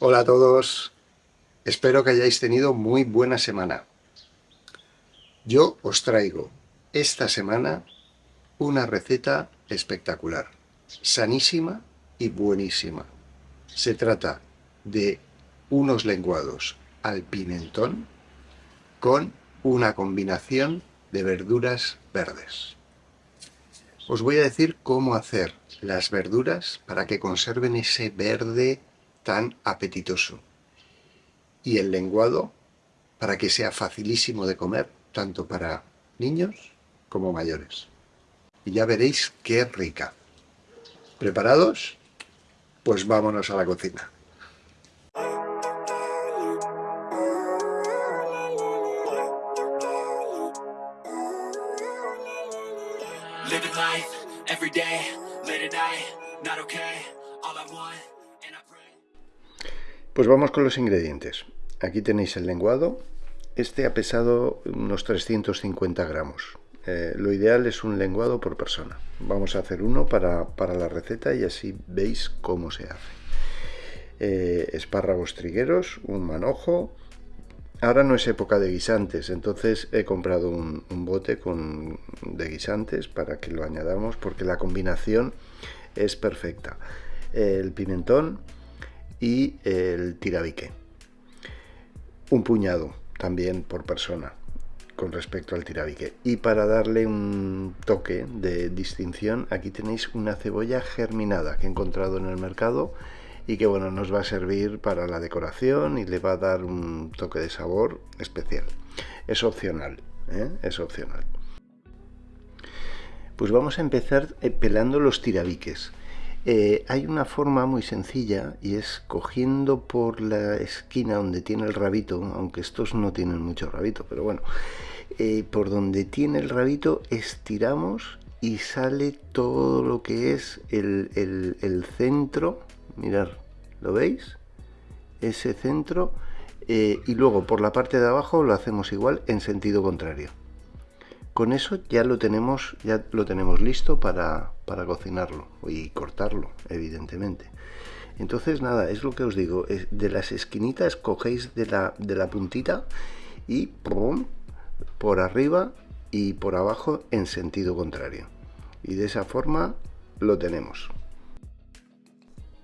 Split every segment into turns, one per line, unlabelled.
Hola a todos, espero que hayáis tenido muy buena semana. Yo os traigo esta semana una receta espectacular, sanísima y buenísima. Se trata de unos lenguados al pimentón con una combinación de verduras verdes. Os voy a decir cómo hacer las verduras para que conserven ese verde tan apetitoso. Y el lenguado para que sea facilísimo de comer, tanto para niños como mayores. Y ya veréis qué rica. ¿Preparados? Pues vámonos a la cocina. Pues vamos con los ingredientes. Aquí tenéis el lenguado. Este ha pesado unos 350 gramos. Eh, lo ideal es un lenguado por persona. Vamos a hacer uno para, la receta y así veis cómo se hace. Eh, espárragos trigueros, un manojo. Ahora no es época de guisantes, entonces he comprado un, bote con, de guisantes para que lo añadamos porque la combinación es perfecta. El pimentón, y el tirabique. Un puñado también por persona con respecto al tirabique. Y para darle un toque de distinción, aquí tenéis una cebolla germinada que he encontrado en el mercado y que bueno, nos va a servir para la decoración y le va a dar un toque de sabor especial. Es opcional, ¿eh? es opcional. Pues vamos a empezar eh, pelando los tirabiques. Eh, hay una forma muy sencilla y es cogiendo por la esquina donde tiene el rabito, aunque estos no tienen mucho rabito, pero bueno, eh, por donde tiene el rabito estiramos y sale todo lo que es el, centro, mirad, ¿lo veis? Ese centro eh, y luego por la parte de abajo lo hacemos igual en sentido contrario. Con eso ya lo tenemos, ya lo tenemos listo para, cocinarlo y cortarlo, evidentemente. Entonces, nada, es lo que os digo. de las esquinitas cogéis de la, de la puntita y por arriba y por abajo en sentido contrario. Y de esa forma lo tenemos.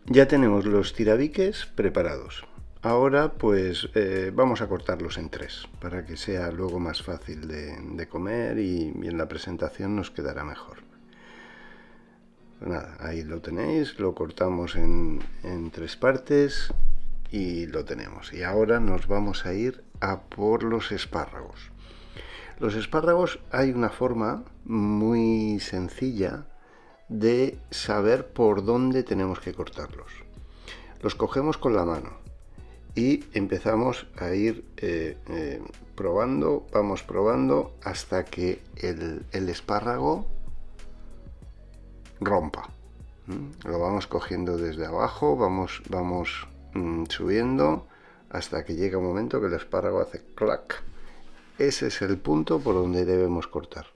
Ya tenemos los tirabiques preparados. Ahora pues eh, vamos a cortarlos en tres para que sea luego más fácil de, comer y, en la presentación nos quedará mejor. Nada, ahí lo tenéis, lo cortamos en, en tres partes y lo tenemos. Y ahora nos vamos a ir a por los espárragos. Los espárragos hay una forma muy sencilla de saber por dónde tenemos que cortarlos. Los cogemos con la mano y empezamos a ir eh, eh, probando, vamos probando hasta que el, espárrago rompa. Lo vamos cogiendo desde abajo, vamos, vamos mm, subiendo hasta que llega un momento que el espárrago hace clac. Ese es el punto por donde debemos cortar.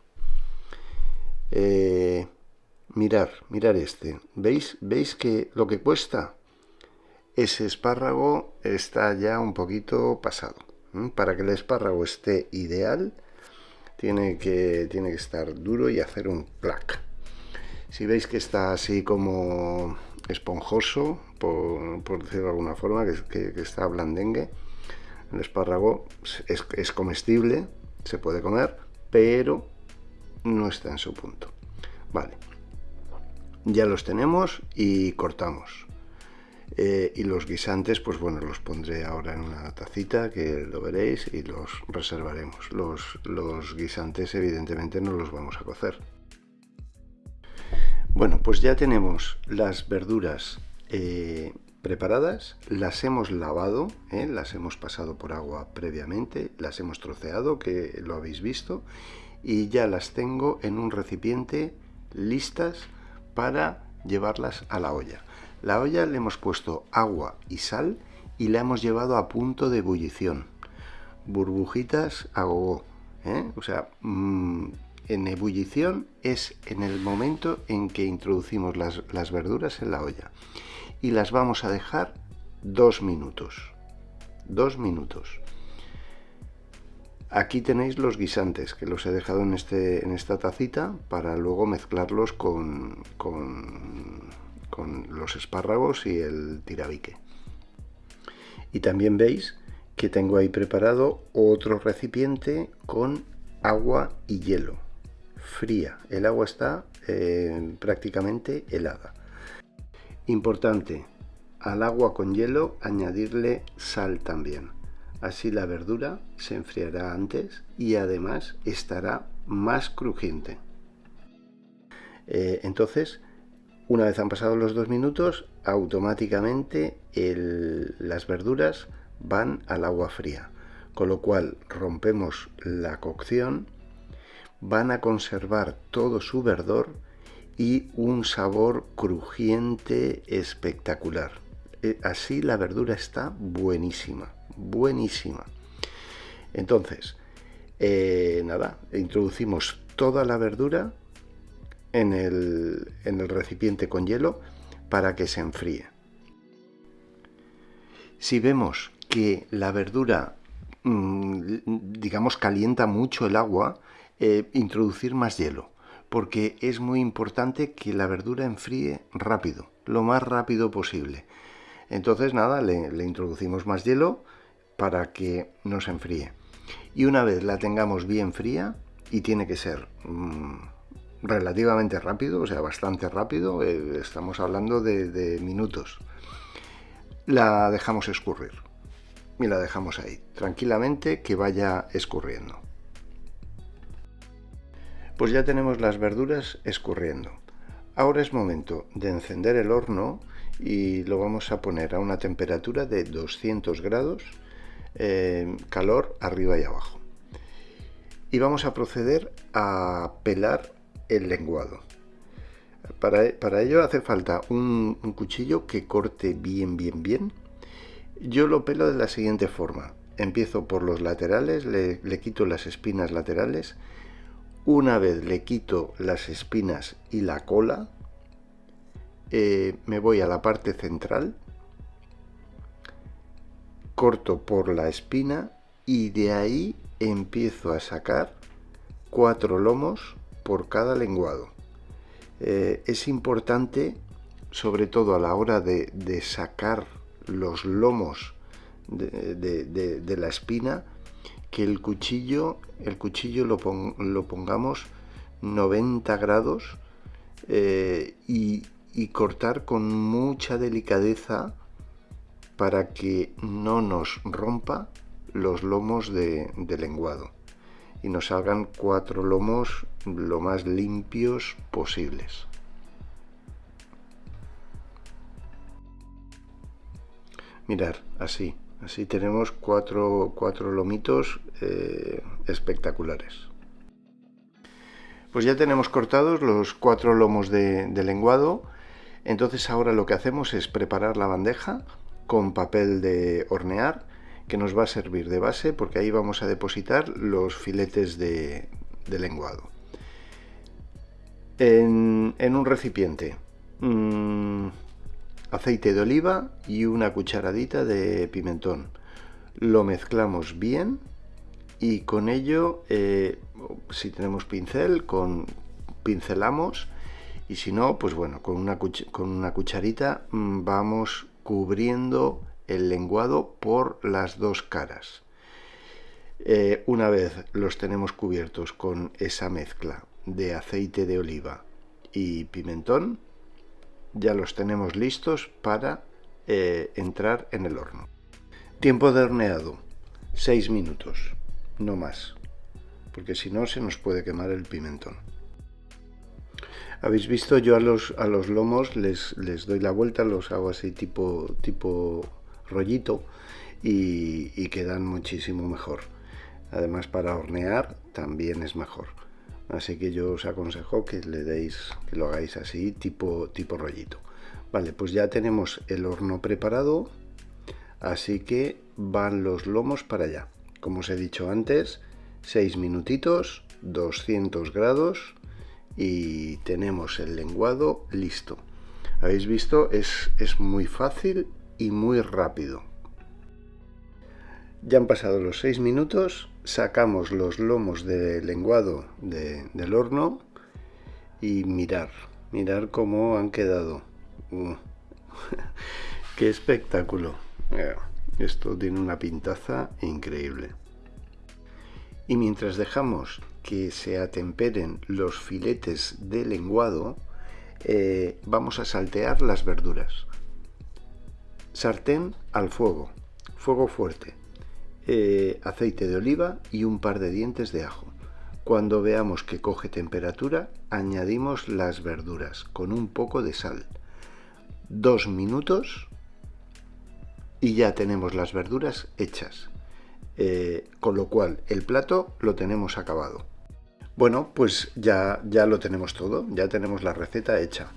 Eh, mirar, mirar este. ¿Veis? ¿Veis que lo que cuesta? Ese espárrago está ya un poquito pasado. Para que el espárrago esté ideal, tiene que, tiene que estar duro y hacer un clac. Si veis que está así como esponjoso, por, decirlo de alguna forma, que, está blandengue, el espárrago es, es comestible, se puede comer, pero no está en su punto. Vale, ya los tenemos y cortamos. Eh, y los guisantes, pues bueno, los pondré ahora en una tacita que lo veréis y los reservaremos. Los, los guisantes evidentemente no los vamos a cocer. Bueno, pues ya tenemos las verduras eh, preparadas, las hemos lavado, eh, las hemos pasado por agua previamente, las hemos troceado, que lo habéis visto, y ya las tengo en un recipiente listas para llevarlas a la olla. La olla le hemos puesto agua y sal y la hemos llevado a punto de ebullición. Burbujitas a. ¿eh? O sea, mm, en ebullición es en el momento en que introducimos las verduras en la olla. Y las vamos a dejar dos minutos. Dos minutos. Aquí tenéis los guisantes que los he dejado en, este, en esta tacita para luego mezclarlos con, con, los espárragos y el tirabique. Y también veis que tengo ahí preparado otro recipiente con agua y hielo fría. El agua está eh, prácticamente helada. Importante, al agua con hielo añadirle sal también. Así la verdura se enfriará antes y además estará más crujiente. Eh, entonces, una vez han pasado los dos minutos, automáticamente las verduras van al agua fría. Con lo cual rompemos la cocción, van a conservar todo su verdor y un sabor crujiente espectacular. Eh, así la verdura está buenísima, buenísima. Entonces, eh, nada, introducimos toda la verdura en el, en el recipiente con hielo para que se enfríe. Si vemos que la verdura, mm, digamos, calienta mucho el agua, eh, introducir más hielo, porque es muy importante que la verdura enfríe rápido, lo más rápido posible. Entonces, nada, le, introducimos más hielo para que nos enfríe. Y una vez la tengamos bien fría, y tiene que ser mm, relativamente rápido, o sea, bastante rápido, eh, estamos hablando de minutos, la dejamos escurrir y la dejamos ahí, tranquilamente que vaya escurriendo. Pues ya tenemos las verduras escurriendo. Ahora es momento de encender el horno y lo vamos a poner a una temperatura de 200 grados, eh, calor arriba y abajo. Y vamos a proceder a pelar el lenguado. Para, ello hace falta un, cuchillo que corte bien, bien, bien. Yo lo pelo de la siguiente forma. Empiezo por los laterales, le, quito las espinas laterales. Una vez le quito las espinas y la cola, eh, me voy a la parte central, corto por la espina y de ahí empiezo a sacar cuatro lomos por cada lenguado. Eh, es importante, sobre todo a la hora de, sacar los lomos de, la espina, que el cuchillo, el cuchillo lo, pongamos 90 grados eh, y, cortar con mucha delicadeza para que no nos rompa los lomos de lenguado y nos salgan cuatro lomos lo más limpios posibles. Mirar, así, así tenemos cuatro, cuatro lomitos eh, espectaculares. Pues ya tenemos cortados los cuatro lomos de lenguado, entonces ahora lo que hacemos es preparar la bandeja con papel de hornear que nos va a servir de base porque ahí vamos a depositar los filetes de, lenguado. En, un recipiente, mm, aceite de oliva y una cucharadita de pimentón. Lo mezclamos bien y con ello, eh, si tenemos pincel, con, pincelamos y si no, pues bueno, con una, con una cucharita mm, vamos cubriendo el lenguado por las dos caras. Eh, una vez los tenemos cubiertos con esa mezcla de aceite de oliva y pimentón, ya los tenemos listos para eh, entrar en el horno. Tiempo de horneado, 6 minutos, no más, porque si no se nos puede quemar el pimentón. Habéis visto, yo a los, a los lomos les, les doy la vuelta, los hago así tipo, tipo rollito y, quedan muchísimo mejor. Además para hornear también es mejor. Así que yo os aconsejo que le deis, que lo hagáis así, tipo, tipo rollito. Vale, pues ya tenemos el horno preparado, así que van los lomos para allá. Como os he dicho antes, 6 minutitos, 200 grados y tenemos el lenguado listo. Habéis visto, es, es muy fácil y muy rápido. Ya han pasado los 6 minutos, sacamos los lomos de lenguado del horno y mirar, mirar cómo han quedado. Uh, ¡Qué espectáculo! Esto tiene una pintaza increíble. Y mientras dejamos que se atemperen los filetes de lenguado, eh, vamos a saltear las verduras. Sartén al fuego, fuego fuerte, eh, aceite de oliva y un par de dientes de ajo. Cuando veamos que coge temperatura, añadimos las verduras con un poco de sal. Dos minutos y ya tenemos las verduras hechas. Eh, con lo cual el plato lo tenemos acabado. Bueno, pues ya, ya lo tenemos todo, ya tenemos la receta hecha.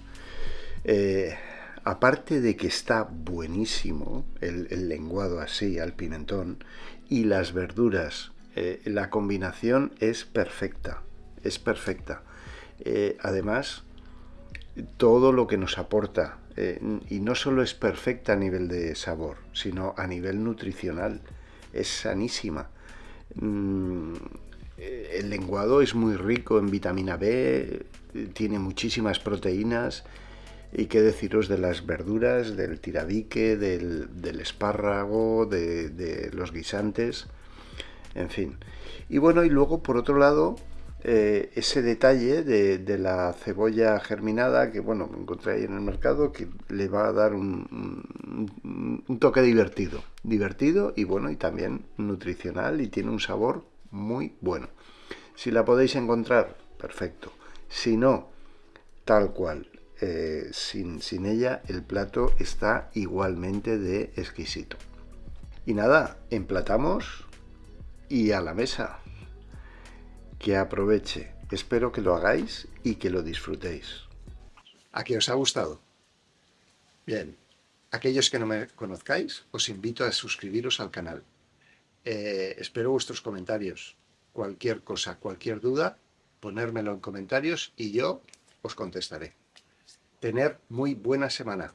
Eh, aparte de que está buenísimo el lenguado así al pimentón y las verduras eh, la combinación es perfecta, es perfecta. Eh, además, todo lo que nos aporta, y no solo es perfecta a nivel de sabor, sino a nivel nutricional, es sanísima. Mm, el lenguado es muy rico en vitamina B, tiene muchísimas proteínas, y qué deciros de las verduras, del tirabique, del, espárrago, de los guisantes en fin. Y bueno, y luego por otro lado, eh, ese detalle de, la cebolla germinada que bueno, encontré ahí en el mercado que le va a dar un, toque divertido, divertido y bueno, y también nutricional y tiene un sabor muy bueno. Si la podéis encontrar, perfecto. Si no, tal cual. Eh, sin, sin ella el plato está igualmente de exquisito. Y nada, emplatamos y a la mesa. Que aproveche. Espero que lo hagáis y que lo disfrutéis. ¿A qué os ha gustado? Bien, aquellos que no me conozcáis, os invito a suscribiros al canal. Eh, espero vuestros comentarios. Cualquier cosa, cualquier duda, ponérmelo en comentarios y yo os contestaré. Tener muy buena semana.